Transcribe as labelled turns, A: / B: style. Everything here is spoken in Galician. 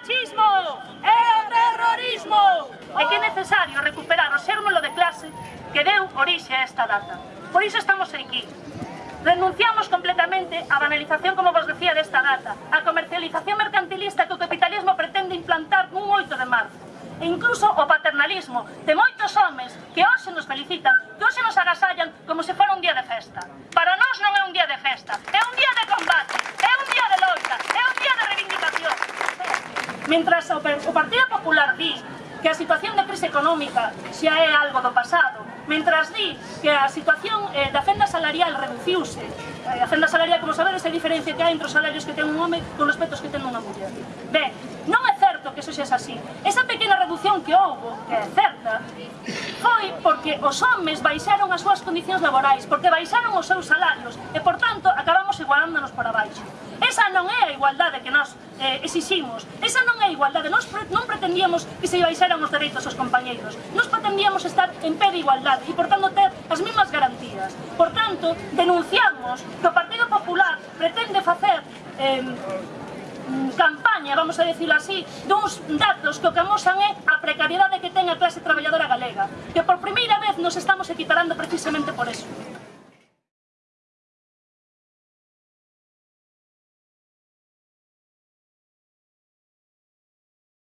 A: machismo e o terrorismo. E que é necesario recuperar o sérmolo de clase que deu orixe a esta data. Por iso estamos aquí. Renunciamos completamente á banalización, como vos decía, desta data, á comercialización mercantilista que o capitalismo pretende implantar nun 8 de marzo, e incluso o paternalismo de moitos homes que hoxe nos felicitan Mientras o Partido Popular di que a situación da crise económica xa é algo do pasado, mentras di que a situación eh, da fenda salarial reduciuse, eh, a fenda salarial, como sabedes, é a diferencia que hai entre os salarios que ten un home con respecto aos que ten unha muller. Ben, non é certo que eso xa é así. Esa pequena reducción que houve, que é certa, foi porque os homes baixaron as súas condicións laborais, porque baixaron os seus salarios, e, por tanto, igualándonos para baixo. Esa non é a igualdade que nós eh, exiximos. Esa non é a igualdade. Nós pre non pretendíamos que se baixaran os dereitos aos compañeiros. Nós pretendíamos estar en pé de igualdade e, por tanto, ter as mismas garantías. Por tanto, denunciamos que o Partido Popular pretende facer eh, campaña, vamos a decirlo así, duns datos que o que amosan é a precariedade que ten a clase traballadora galega, que por primeira vez nos estamos equiparando precisamente por eso.